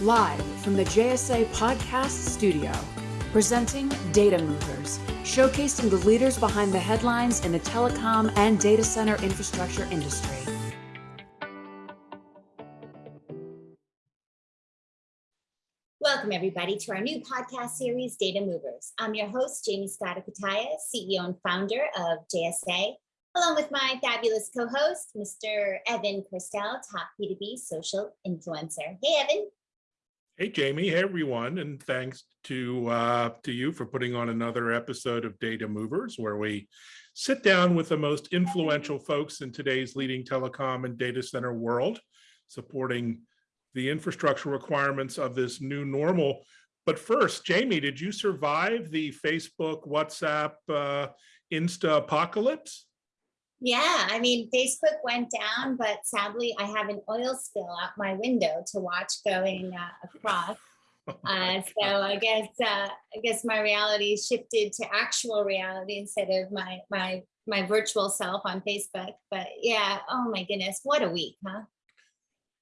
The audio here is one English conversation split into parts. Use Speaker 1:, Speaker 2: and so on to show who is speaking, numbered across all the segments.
Speaker 1: Live from the JSA Podcast Studio, presenting Data Movers, showcasing the leaders behind the headlines in the telecom and data center infrastructure industry.
Speaker 2: Welcome, everybody, to our new podcast series, Data Movers. I'm your host, Jaymie Scotto Cutaia, CEO and founder of JSA, along with my fabulous co-host, Mr. Evan Kirstel, top B2B social influencer. Hey, Evan.
Speaker 3: Hey, Jaymie. Hey, everyone. And thanks to, uh, to you for putting on another episode of Data Movers, where we sit down with the most influential folks in today's leading telecom and data center world, supporting the infrastructure requirements of this new normal. But first, Jaymie, did you survive the Facebook, WhatsApp, uh, Insta apocalypse?
Speaker 2: Yeah, I mean, Facebook went down, but sadly, I have an oil spill out my window to watch going uh, across. Oh uh, so I guess uh, I guess my reality shifted to actual reality instead of my my my virtual self on Facebook. But yeah, oh my goodness, what a week, huh?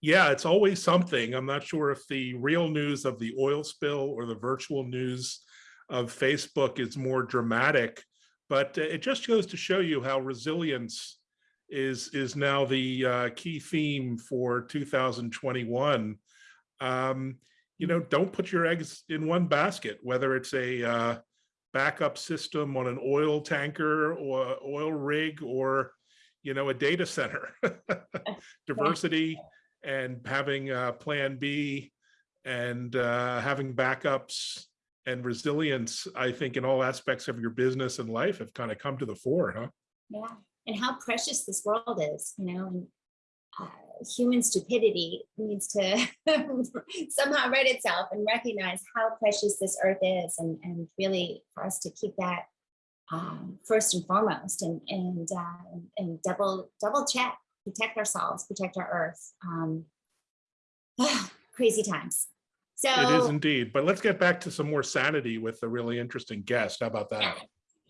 Speaker 3: Yeah, it's always something. I'm not sure if the real news of the oil spill or the virtual news of Facebook is more dramatic but uh, it just goes to show you how resilience is is now the uh, key theme for 2021. Um, you know, don't put your eggs in one basket, whether it's a uh, backup system on an oil tanker or oil rig or, you know, a data center. Diversity and having a plan B and uh, having backups and resilience, I think in all aspects of your business and life have kind of come to the fore, huh?
Speaker 2: Yeah, and how precious this world is, you know, and uh, human stupidity needs to somehow rid itself and recognize how precious this earth is and, and really for us to keep that um, first and foremost and, and, uh, and double, double check, protect ourselves, protect our earth. Um, crazy times. So
Speaker 3: it is indeed. But let's get back to some more sanity with a really interesting guest. How about that?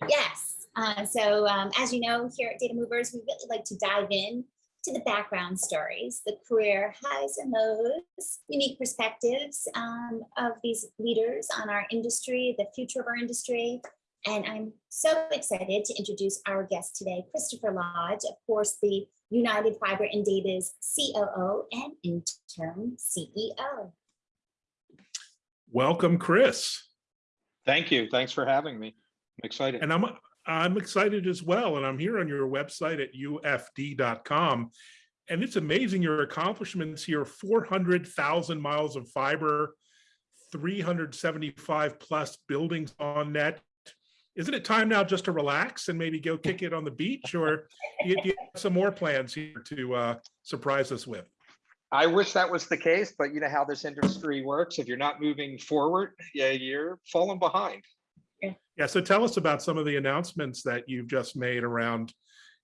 Speaker 2: Yes. Uh, so um, as you know, here at Data Movers, we really like to dive in to the background stories, the career highs and lows, unique perspectives um, of these leaders on our industry, the future of our industry. And I'm so excited to introduce our guest today, Christopher Lodge, of course, the United Fiber and Data's COO and interim CEO.
Speaker 3: Welcome, Chris.
Speaker 4: Thank you. Thanks for having me. I'm excited.
Speaker 3: And I'm I'm excited as well. And I'm here on your website at ufd.com. And it's amazing your accomplishments here 400,000 miles of fiber, 375 plus buildings on net. Isn't it time now just to relax and maybe go kick it on the beach? Or do you, do you have some more plans here to uh, surprise us with?
Speaker 4: I wish that was the case, but you know how this industry works. If you're not moving forward, yeah, you're falling behind.
Speaker 3: Yeah. So tell us about some of the announcements that you've just made around,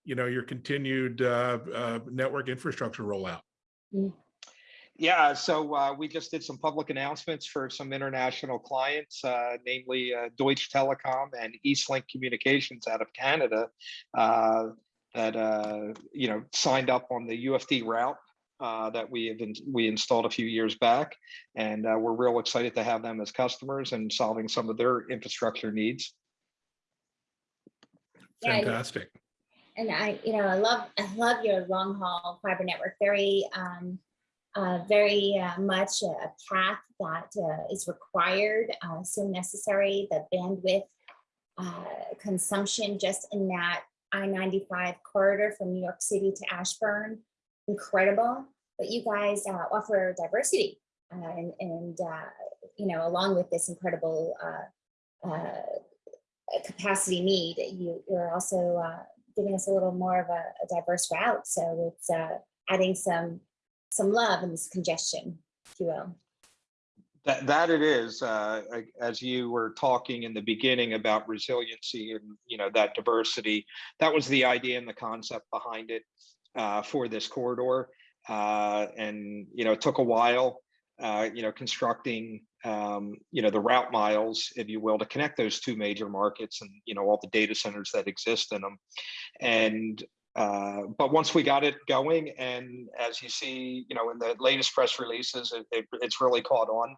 Speaker 3: you know, your continued uh, uh, network infrastructure rollout.
Speaker 4: Mm. Yeah, so uh, we just did some public announcements for some international clients, uh, namely uh, Deutsche Telekom and Eastlink Communications out of Canada, uh, that uh, you know signed up on the UFD route uh, that we have in, we installed a few years back, and uh, we're real excited to have them as customers and solving some of their infrastructure needs.
Speaker 3: Fantastic.
Speaker 2: Yeah, and I, you know, I love I love your long haul fiber network. Very, um, uh, very uh, much a path that uh, is required, uh, so necessary. The bandwidth uh, consumption just in that I-95 corridor from New York City to Ashburn incredible, but you guys uh, offer diversity uh, and, and uh, you know, along with this incredible uh, uh, capacity need, you, you're also giving us a little more of a, a diverse route. So it's adding some some love in this congestion, if you will.
Speaker 4: That, that it is, uh, as you were talking in the beginning about resiliency and you know that diversity, that was the idea and the concept behind it uh, for this corridor. Uh, and, you know, it took a while, uh, you know, constructing, um, you know, the route miles, if you will, to connect those two major markets and, you know, all the data centers that exist in them. And uh, but once we got it going, and as you see, you know, in the latest press releases, it, it, it's really caught on.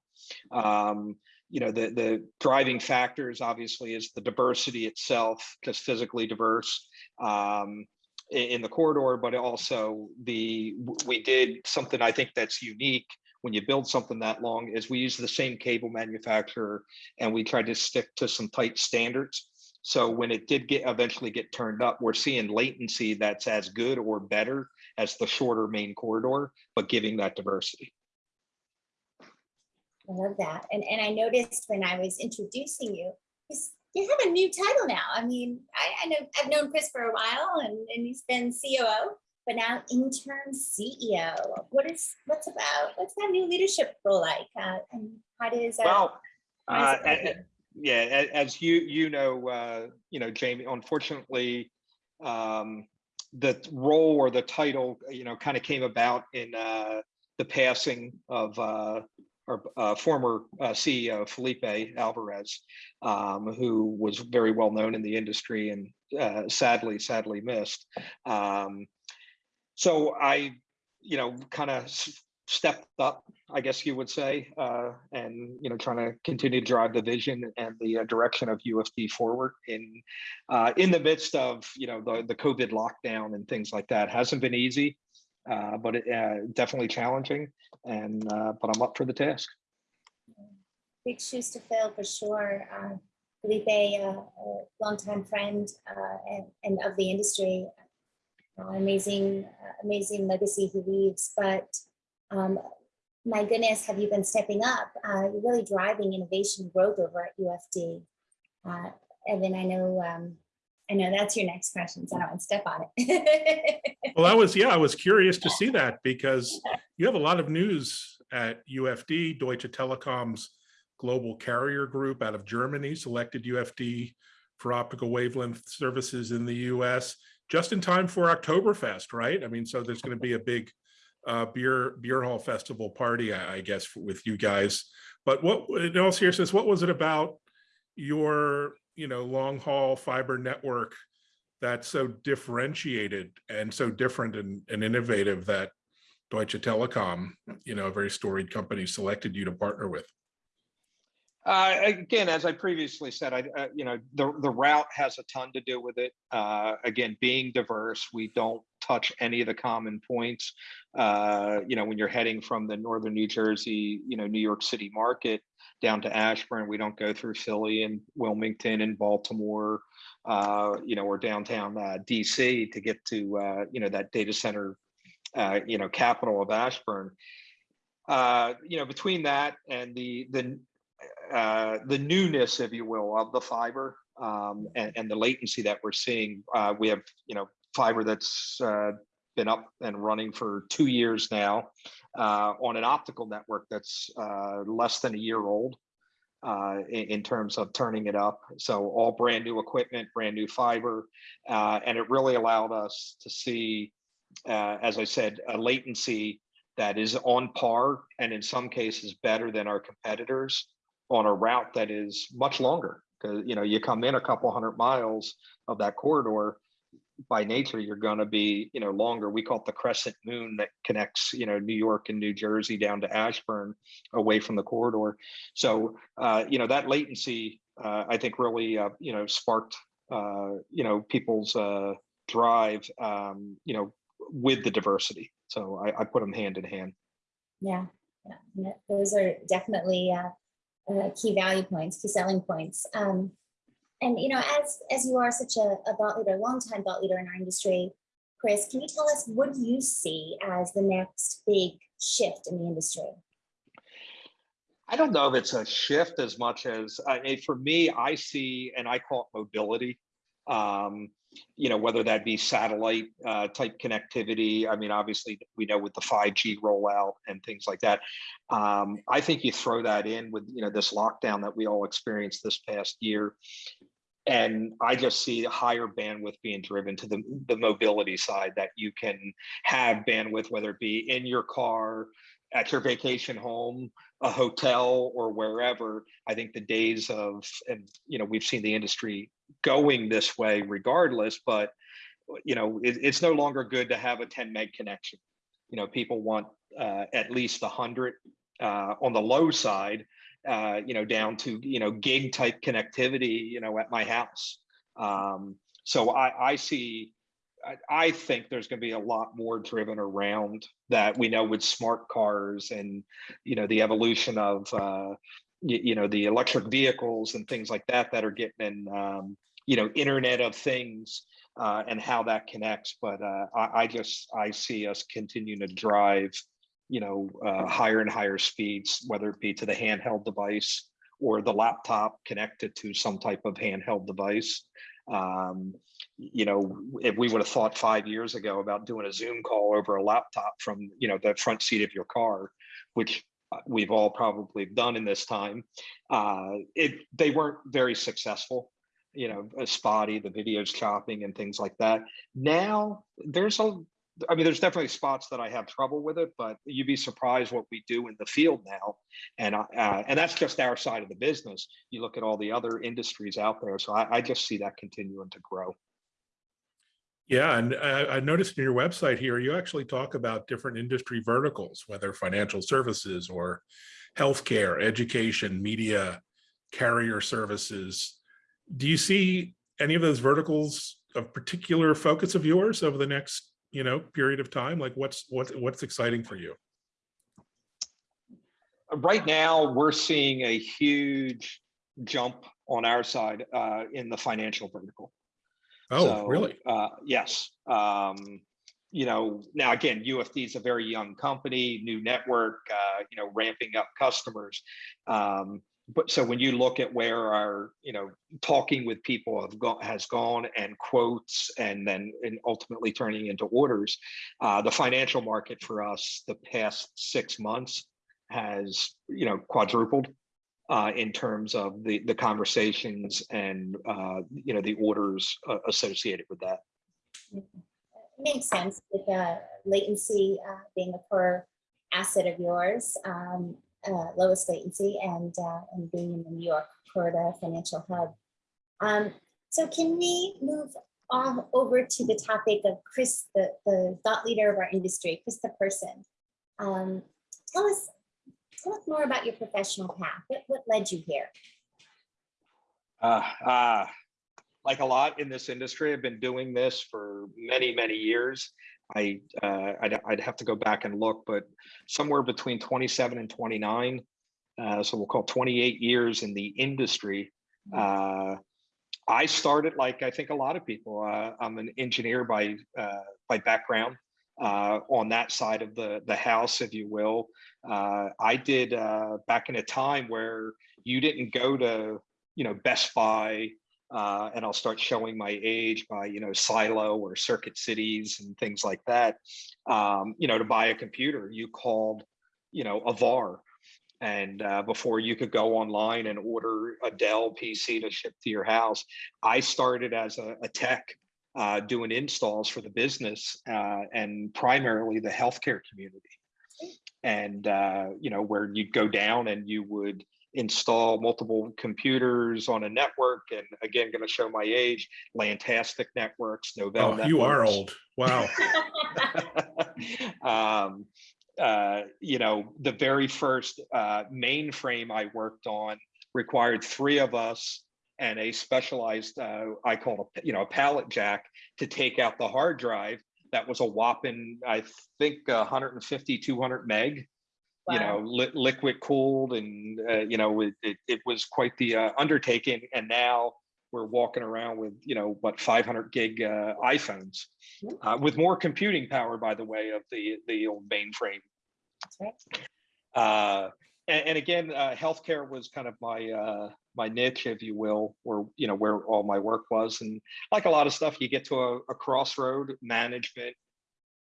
Speaker 4: Um, you know, the the driving factors obviously is the diversity itself, just physically diverse um, in, the corridor, but also the we did something I think that's unique when you build something that long is we use the same cable manufacturer and we tried to stick to some tight standards. So when it did get eventually get turned up, we're seeing latency that's as good or better as the shorter main corridor, but giving that diversity.
Speaker 2: I love that. And, and I noticed when I was introducing you, you have a new title now. I mean, I, I know, I've known Chris for a while and, and he's been COO, but now interim CEO. What is, what's about, what's that new leadership role like? Uh, and how does, uh,
Speaker 4: Well, uh,
Speaker 2: does it
Speaker 4: a-
Speaker 2: fit
Speaker 4: a- yeah, as you you know, uh, you know, Jaymie. Unfortunately, um, the role or the title, you know, kind of came about in uh, the passing of uh, our uh, former uh, CEO Felipe Alvarez, um, who was very well known in the industry and uh, sadly, sadly missed. Um, so I, you know, kind of stepped up, I guess you would say, uh, and you know, trying to continue to drive the vision and the uh, direction of UFD forward in uh, in the midst of you know the the COVID lockdown and things like that. Hasn't been easy, uh, but it, uh, definitely challenging. And uh, but I'm up for the task.
Speaker 2: big shoes to fill for sure. Uh, Felipe, uh, a longtime friend uh, and, and of the industry, amazing, amazing legacy he leaves. But um, my goodness, have you been stepping up? Uh, you're really driving innovation growth over at UFD. Uh, Evan, I know, um, I know that's your next question, so I don't want to step on it.
Speaker 3: Well, I was, yeah, I was curious to see that because you have a lot of news at UFD, Deutsche Telekom's global carrier group out of Germany selected UFD for optical wavelength services in the US just in time for Oktoberfest, right? I mean, so there's going to be a big uh, beer beer hall festival party, I, I guess, with you guys. But what, in all seriousness, what was it about your, you know, long haul fiber network that's so differentiated and so different and, and innovative that Deutsche Telekom, you know, a very storied company, selected you to partner with?
Speaker 4: Uh, again, as I previously said, I, uh, you know, the, the route has a ton to do with it. Uh, again, being diverse, we don't touch any of the common points. Uh, you know, when you're heading from the northern New Jersey, you know, New York City market down to Ashburn, we don't go through Philly and Wilmington and Baltimore, uh, you know, or downtown uh, DC to get to, uh, you know, that data center, uh, you know, capital of Ashburn. Uh, you know, between that and the the the newness, if you will, of the fiber um, and, and the latency that we're seeing. We have, you know, fiber that's uh, been up and running for two years now uh, on an optical network that's uh, less than a year old uh, in, in terms of turning it up. So all brand new equipment, brand new fiber, uh, and it really allowed us to see, uh, as I said, a latency that is on par and in some cases better than our competitors on a route that is much longer because you know you come in a couple hundred miles of that corridor by nature you're going to be you know longer. We call it the crescent moon that connects you know new york and new jersey down to ashburn away from the corridor. So uh, you know that latency uh, i think really uh, you know sparked uh, you know people's uh, drive um, you know with the diversity. So I, I put them hand in hand.
Speaker 2: Yeah, yeah, those are definitely uh, key value points, key selling points. Um, and you know, as as you are such a, a thought leader, longtime thought leader in our industry, Chris, can you tell us what do you see as the next big shift in the industry?
Speaker 4: I don't know if it's a shift as much as mean, for me, I see, and I call it mobility. Um, you know, whether that be satellite uh, type connectivity. I mean, obviously, we know with the 5G rollout and things like that. Um, I think you throw that in with you know this lockdown that we all experienced this past year, and I just see higher bandwidth being driven to the the mobility side that you can have bandwidth, whether it be in your car, at your vacation home, a hotel or wherever i think the days of and you know we've seen the industry going this way regardless but you know, it, it's no longer good to have a 10 meg connection. You know, people want uh, at least 100 uh, on the low side, uh, you know, down to, you know, gig type connectivity, you know, at my house. Um, so I, I see, I, I think there's going to be a lot more driven around that we know with smart cars and, you know, the evolution of, uh, you, you know, the electric vehicles and things like that that are getting in, um, you know, Internet of Things uh, and how that connects. But uh, I, I just, I see us continuing to drive, you know, uh, higher and higher speeds, whether it be to the handheld device or the laptop connected to some type of handheld device. Um, you know, if we would have thought five years ago about doing a Zoom call over a laptop from, you know, the front seat of your car, which uh, we've all probably done in this time, uh, it they weren't very successful. You know, uh, spotty, the videos chopping and things like that. Now there's a I mean, there's definitely spots that I have trouble with it, but you'd be surprised what we do in the field now, and uh, and that's just our side of the business. You look at all the other industries out there, so I, I just see that continuing to grow.
Speaker 3: Yeah, and I, I noticed in your website here, you actually talk about different industry verticals, whether financial services or healthcare, education, media, carrier services. Do you see any of those verticals of particular focus of yours over the next you know, period of time? Like what's what's what's exciting for you?
Speaker 4: Right now, we're seeing a huge jump on our side uh, in the financial vertical.
Speaker 3: Oh,
Speaker 4: So,
Speaker 3: really?
Speaker 4: Uh, yes. Um, you know, now again, UFD is a very young company, new network, uh, you know, ramping up customers. Um, but so when you look at where our, you know, talking with people have gone has gone and quotes and then and ultimately turning into orders, uh, the financial market for us the past six months has, you know, quadrupled uh, in terms of the the conversations and uh, you know the orders uh, associated with that.
Speaker 2: Makes sense with latency uh, being a core asset of yours, um, uh, lowest latency, and uh, and being in the New York Florida financial hub. Um, so can we move on over to the topic of Chris, the, the thought leader of our industry, Chris the person. Um, tell us tell us more about your professional path. What, what led you here?
Speaker 4: Uh, uh, like a lot in this industry, I've been doing this for many, many years. I, uh, I'd, I'd have to go back and look, but somewhere between 27 and 29, uh, so we'll call 28 years in the industry. Uh, I started like I think a lot of people. Uh, I'm an engineer by uh, by background uh, on that side of the the house, if you will. Uh, I did uh, back in a time where you didn't go to you know Best Buy uh, and I'll start showing my age by you know Silo or Circuit Cities and things like that. Um, you know, to buy a computer, you called you know a VAR, and uh, before you could go online and order a Dell PC to ship to your house, I started as a, a tech. Uh, doing installs for the business uh, and primarily the healthcare community, and uh, you know where you'd go down and you would install multiple computers on a network. And again, going to show my age, LANtastic networks, Novell
Speaker 3: Oh, you are old. Wow.
Speaker 4: um, uh, you know, the very first uh, mainframe I worked on required three of us and a specialized, uh, I call it, you know, a pallet jack to take out the hard drive. That was a whopping, I think, 150, 200 meg you know, li- liquid cooled, and uh, you know, it, it, it was quite the uh, undertaking. And now we're walking around with you know what 500 gig uh, iPhones uh, with more computing power, by the way, of the the old mainframe.
Speaker 2: That's right.
Speaker 4: Uh, and, and again, uh, healthcare was kind of my uh, my niche, if you will, or you know where all my work was. And like a lot of stuff, you get to a, a crossroad. Management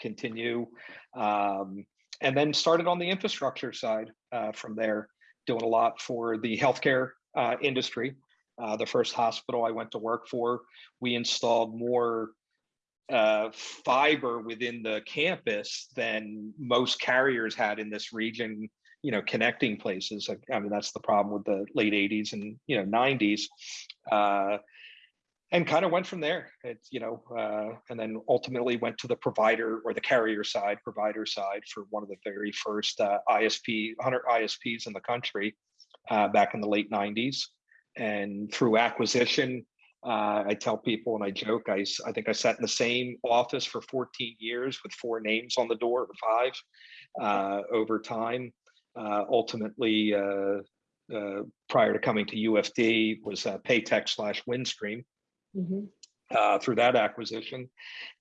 Speaker 4: continue. Um, and then started on the infrastructure side uh, from there, doing a lot for the healthcare uh, industry. Uh, the first hospital I went to work for, we installed more uh, fiber within the campus than most carriers had in this region. You know, connecting places. I mean, that's the problem with the late '80s and you know '90s. And kind of went from there. It's, you know, uh, and then ultimately went to the provider or the carrier side, provider side for one of the very first uh, ISP, 100 ISPs in the country uh, back in the late 90s. And through acquisition, uh, I tell people and I joke, I I think I sat in the same office for 14 years with four names on the door, or five, uh, over time. Uh, ultimately, prior to coming to UFD was PAETEC slash Windstream
Speaker 2: Mhm.
Speaker 4: uh, through that acquisition.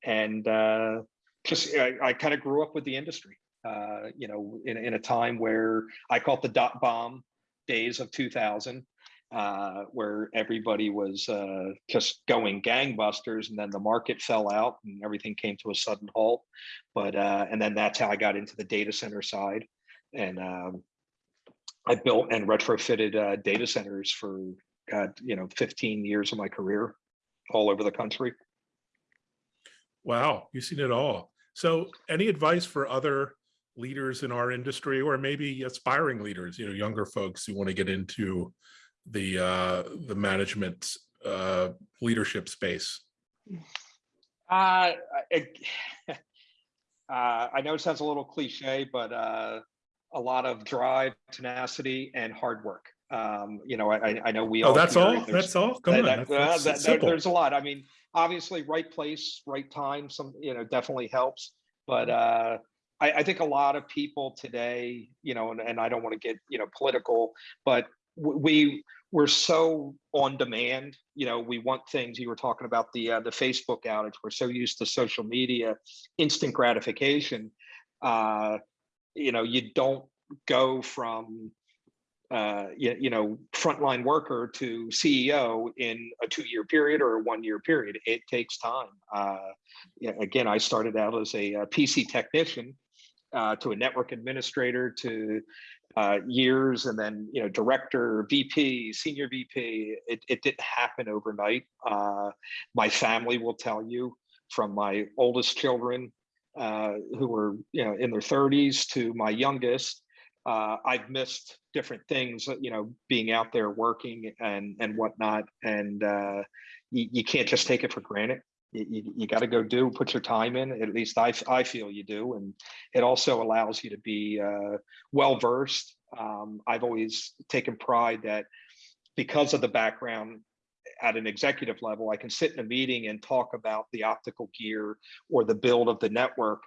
Speaker 4: And uh, just, I, I kind of grew up with the industry, uh, you know, in, in a time where I call it the dot bomb days of 2000, uh, where everybody was uh, just going gangbusters and then the market fell out and everything came to a sudden halt. But, uh, and then that's how I got into the data center side. And um, I built and retrofitted uh, data centers for, God, you know, 15 years of my career all over the country.
Speaker 3: Wow, you've seen it all. So any advice for other leaders in our industry or maybe aspiring leaders, you know, younger folks who want to get into the uh, the management uh, leadership space?
Speaker 4: Uh, it, uh, I know it sounds a little cliche, but uh, a lot of drive, tenacity, and hard work. Um, you know, I, I know we all.
Speaker 3: Oh, that's all? That's all? Come
Speaker 4: that-
Speaker 3: on,
Speaker 4: that-
Speaker 3: that's- that's
Speaker 4: that- There's a lot. I mean, obviously, right place, right time. Some, you know, definitely helps. But uh, I, I think a lot of people today, you know, and, and I don't want to get you know political, but we we're so on demand. You know, we want things. You were talking about the uh, the Facebook outage. We're so used to social media, instant gratification. Uh, you know, you don't go from uh, you, you know, frontline worker to CEO in a two-year period or a one-year period. It takes time. Uh, again, I started out as a, uh PC technician uh, to a network administrator to uh, years and then, you know, director, VP, senior VP. It, it didn't happen overnight. Uh, my family will tell you from my oldest children uh, who were, you know, in their 30s to my youngest, uh, I've missed different things, uh, you know, being out there working and and whatnot, and uh, you, you can't just take it for granted. You, you, you got to go do, put your time in. At least I, I feel you do, and it also allows you to be uh, well versed. Um, I've always taken pride that because of the background at an executive level, I can sit in a meeting and talk about the optical gear or the build of the network,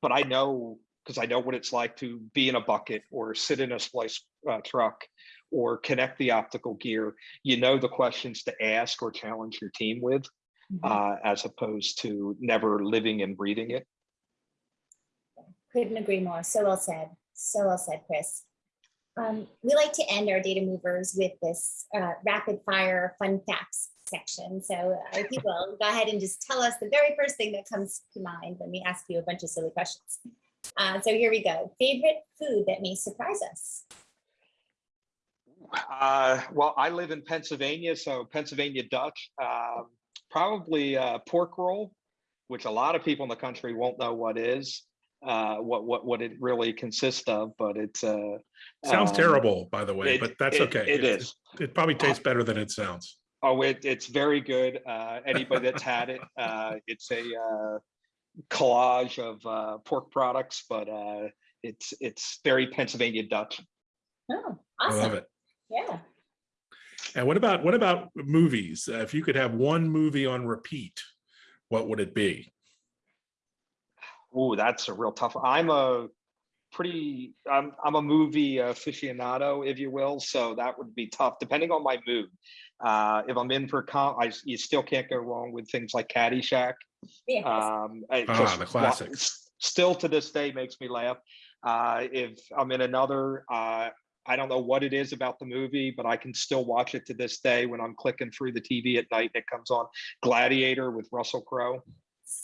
Speaker 4: but I know because I know what it's like to be in a bucket or sit in a splice uh, truck or connect the optical gear. You know the questions to ask or challenge your team with,
Speaker 2: Mhm.
Speaker 4: uh, as opposed to never living and breathing it.
Speaker 2: Couldn't agree more. So well said. So well said, Chris. Um, we like to end our data movers with this uh, rapid fire fun facts section. So uh, if you will, go ahead and just tell us the very first thing that comes to mind when we ask you a bunch of silly questions. Uh, so here we go. Favorite food that may surprise us?
Speaker 4: Uh, well, I live in Pennsylvania, so Pennsylvania Dutch, um, probably uh, pork roll, which a lot of people in the country won't know what is, uh, what what what it really consists of, but it's uh,
Speaker 3: Sounds
Speaker 4: um,
Speaker 3: terrible, by the way,
Speaker 4: it-
Speaker 3: but that's
Speaker 4: it-
Speaker 3: okay.
Speaker 4: It
Speaker 3: It-
Speaker 4: is.
Speaker 3: It probably tastes better than it sounds.
Speaker 4: Oh, it, it's very good. Uh, anybody that's had it, uh, it's a uh, collage of uh, pork products, but uh, it's it's very Pennsylvania Dutch.
Speaker 2: Oh, awesome!
Speaker 3: I love it.
Speaker 2: Yeah.
Speaker 3: And what about, what about movies? Uh, If you could have one movie on repeat, what would it be?
Speaker 4: Oh, that's a real tough. one. I'm a pretty. I'm I'm a movie aficionado, if you will. So that would be tough, depending on my mood. Uh, if I'm in for com, I you still can't go wrong with things like Caddyshack.
Speaker 2: Yes.
Speaker 4: Um,
Speaker 3: Ah,
Speaker 4: just
Speaker 3: the
Speaker 4: wa-
Speaker 3: classics.
Speaker 4: Still to this day makes me laugh. Uh, if I'm in another, uh, I don't know what it is about the movie, but I can still watch it to this day when I'm clicking through the TV at night and it comes on. Gladiator with Russell Crowe.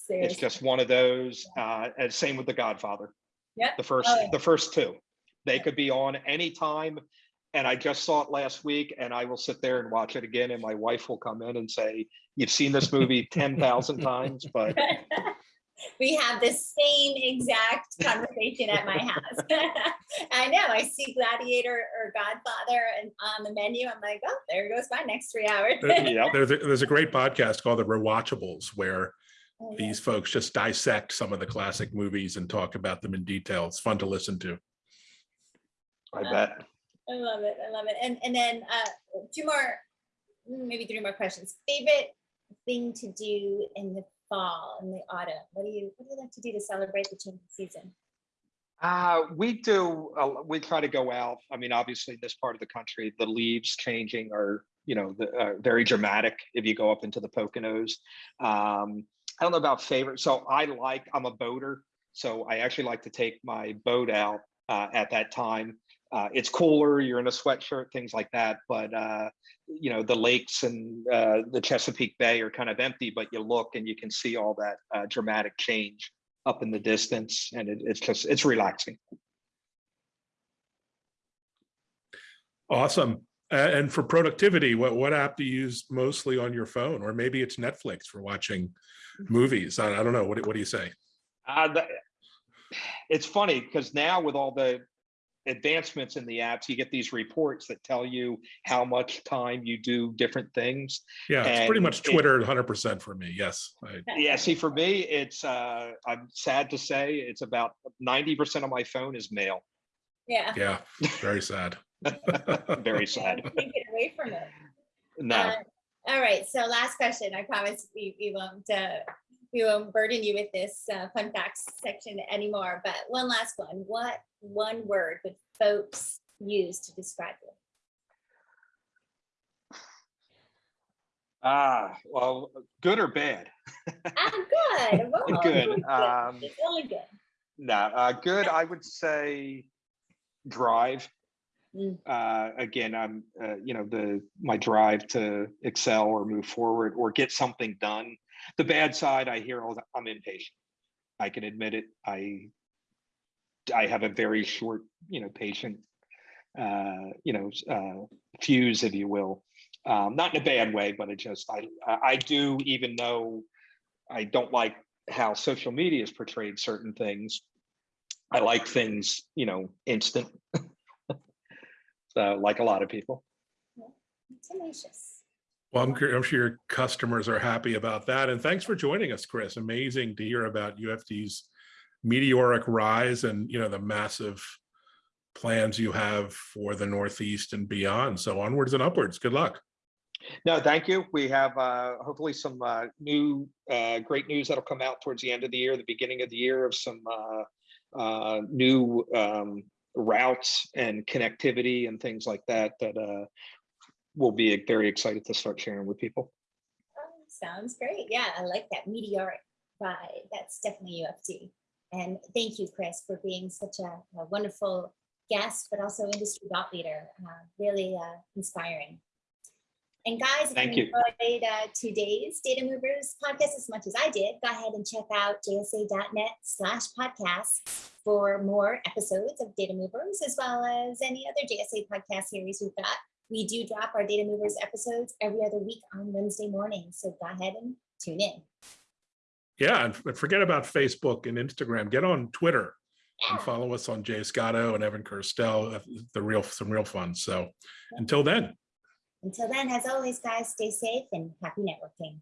Speaker 4: It's just one of those. Uh, and same with The Godfather.
Speaker 2: Yep.
Speaker 4: The first,
Speaker 2: Oh, yeah.
Speaker 4: the first two, they could be on anytime. And I just saw it last week and I will sit there and watch it again. And my wife will come in and say, you've seen this movie 10,000 times, but
Speaker 2: We have the same exact conversation at my house. I know, I see Gladiator or Godfather and on the menu, I'm like, oh, there goes my next three hours.
Speaker 4: Yep.
Speaker 3: There's a, there's a great podcast called The Rewatchables where
Speaker 2: yeah.
Speaker 3: These folks just dissect some of the classic movies and talk about them in detail. It's fun to listen to.
Speaker 4: I bet.
Speaker 2: I love it. I love it. And and then uh two more, maybe three more questions. Favorite thing to do in the fall, in the autumn? What do you what do you like to do to celebrate the change of season?
Speaker 4: Uh, we do, uh, we try to go out. I mean, obviously, this part of the country, the leaves changing are, you know, the, uh, very dramatic if you go up into the Poconos. Um, I don't know about favorite. So I like, I'm a boater. So I actually like to take my boat out uh, at that time. Uh, it's cooler, you're in a sweatshirt, things like that. But, uh, you know, the lakes and uh, the Chesapeake Bay are kind of empty, but you look and you can see all that uh, dramatic change up in the distance and it, it's just, it's relaxing.
Speaker 3: Awesome. A- And for productivity, what, what app do you use mostly on your phone? Or maybe it's Netflix for watching movies. I, I don't know. What, do- what do you say?
Speaker 4: Uh, the- it's funny because now with all the advancements in the apps, you get these reports that tell you how much time you do different things.
Speaker 3: Yeah, it's pretty
Speaker 4: And
Speaker 3: much
Speaker 4: it-
Speaker 3: Twitter, hundred percent for me. Yes. I-
Speaker 4: Yeah, see, for me, it's, uh, I'm sad to say, it's about ninety percent of my phone is mail.
Speaker 2: Yeah.
Speaker 3: Yeah, very sad.
Speaker 4: Very sad.
Speaker 2: Can't get away from it.
Speaker 4: No,
Speaker 2: Uh, All right, so last question. I promise we, we won't, uh, we won't burden you with this uh, fun facts section anymore, but one last one. What one word would folks use to describe you?
Speaker 4: ah, well, good or bad?
Speaker 2: Ah, good. Well,
Speaker 4: Good,
Speaker 2: good.
Speaker 4: um,
Speaker 2: It's only good.
Speaker 4: No, uh, good, I would say drive.
Speaker 2: Mm.
Speaker 4: Uh, again, I'm, uh, you know, the, my drive to excel or move forward or get something done. The bad side, I hear all the, I'm impatient. I can admit it. I, I have a very short, you know, patient, uh, you know, uh, fuse, if you will. Um, not in a bad way, but it just, I, I do, even though I don't like how social media has portrayed certain things. I like things, you know, instant. so, like a lot of people.
Speaker 2: Tenacious.
Speaker 3: Well, I'm, I'm sure your customers are happy about that. And thanks for joining us, Chris. Amazing to hear about UFD's meteoric rise and, you know, the massive plans you have for the Northeast and beyond. So onwards and upwards. Good luck.
Speaker 4: No, thank you. We have uh, hopefully some uh, new, uh, great news that'll come out towards the end of the year, the beginning of the year of some uh, uh, new um, routes and connectivity and things like that that uh, we'll be very excited to start sharing with people.
Speaker 2: Oh, Sounds great. Yeah, I like that meteoric vibe. That's definitely UFD. And thank you, Chris, for being such a, a wonderful guest, but also industry thought leader. Uh, really uh, inspiring. And guys, if
Speaker 4: Thank
Speaker 2: you enjoyed uh, today's Data Movers podcast as much as I did, go ahead and check out jsa.net slash podcasts for more episodes of Data Movers, as well as any other JSA podcast series we've got. We do drop our Data Movers episodes every other week on Wednesday mornings, so go ahead and tune in.
Speaker 3: Yeah, and forget about Facebook and Instagram. Get on Twitter and follow us on Jay Scotto and Evan Kirstel. The real, some real fun. So until then.
Speaker 2: Until then, as always, guys, stay safe and happy networking.